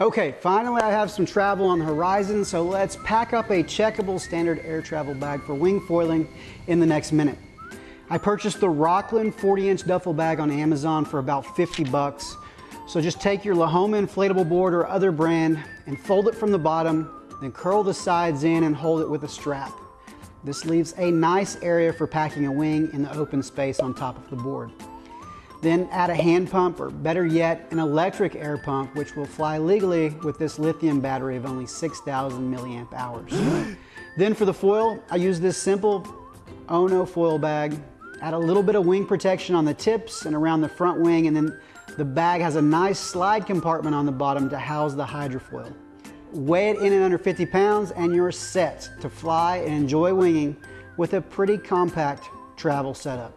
Okay, finally I have some travel on the horizon, so let's pack up a checkable standard air travel bag for wing foiling in the next minute. I purchased the Rockland 40 inch duffel bag on Amazon for about 50 bucks. So just take your Lahoma inflatable board or other brand and fold it from the bottom, then curl the sides in and hold it with a strap. This leaves a nice area for packing a wing in the open space on top of the board. Then add a hand pump, or better yet, an electric air pump, which will fly legally with this lithium battery of only 6,000 milliamp hours. then for the foil, I use this simple Ono foil bag. Add a little bit of wing protection on the tips and around the front wing, and then the bag has a nice slide compartment on the bottom to house the hydrofoil. Weigh it in at under 50 pounds, and you're set to fly and enjoy winging with a pretty compact travel setup.